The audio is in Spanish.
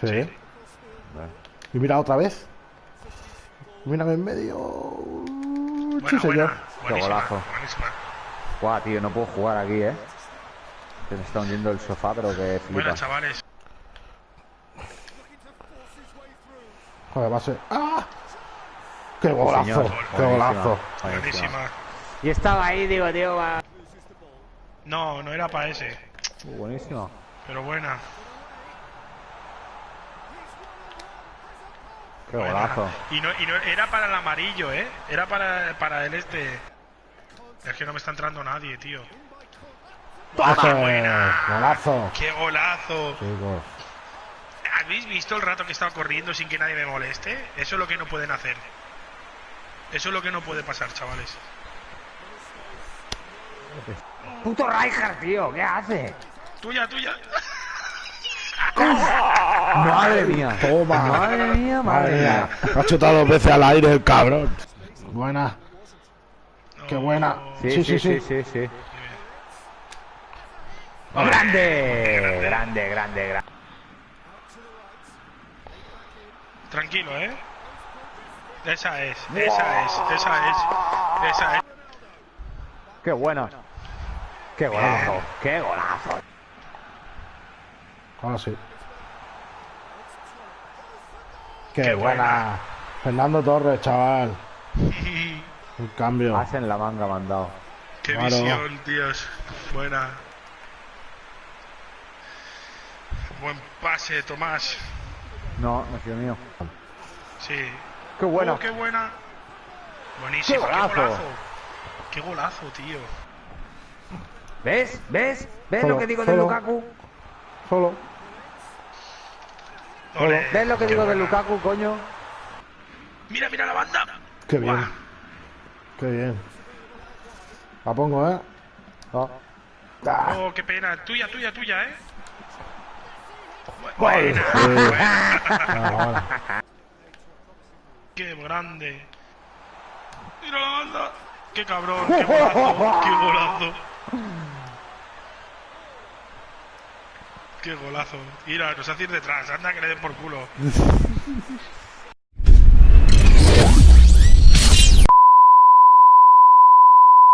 Sí. Y mira otra vez. Mírame en medio. Buena, sí, señor. buena. Qué golazo. buenísima. Guau, tío, no puedo jugar aquí, ¿eh? Se me está hundiendo el sofá, pero que flipa. Buena, chavales. Joder, va a ser. ¡Ah! ¡Qué golazo! señor. ¡Qué golazo! Buenísima. Y estaba ahí, digo, tío, va. No, no era para ese. Buenísimo. Pero buena. Qué buena. golazo. Y no, y no era para el amarillo, ¿eh? Era para, para el este. Es que no me está entrando nadie, tío. ¡Golazo! ¡Qué golazo! Chicos. ¿Habéis visto el rato que estaba corriendo sin que nadie me moleste? Eso es lo que no pueden hacer. Eso es lo que no puede pasar, chavales. Puto Rijkaard, tío, ¿qué hace? Tuya, tuya. Madre mía. Toma. Madre mía, madre mía. Ha chutado dos veces al aire el cabrón. Buena. Qué buena. Sí, Sí, sí, sí, sí, sí. sí, sí. Grande, grande, grande, grande. Tranquilo, ¿eh? Esa es, esa es, esa es, esa es. Qué bueno. Qué golazo, qué golazo. Ahora sí. Qué, Qué buena. buena. Fernando Torres, chaval. Un cambio. Hacen la manga mandado. Qué Claro. visión, tíos. Buena. Buen pase, Tomás. No, no ha sido mío. Sí. Qué bueno. Oh, qué buena. Buenísimo. Qué Qué golazo. Qué golazo, tío. ¿Ves? ¿Ves? ¿Ves Solo, lo que digo de. Lukaku? Solo. Ole, ¿Ves lo que digo de. Lukaku, coño? Mira, mira la banda. Qué bien. Qué bien. La pongo, ¿eh? Ah, Oh, qué pena. Tuya, tuya, tuya, ¿eh? Buena, Sí. buena. ah. Qué grande. Mira la banda. Qué cabrón, qué golazo, qué golazo. Qué golazo. Mira, nos hace ir detrás. Anda que le den por culo.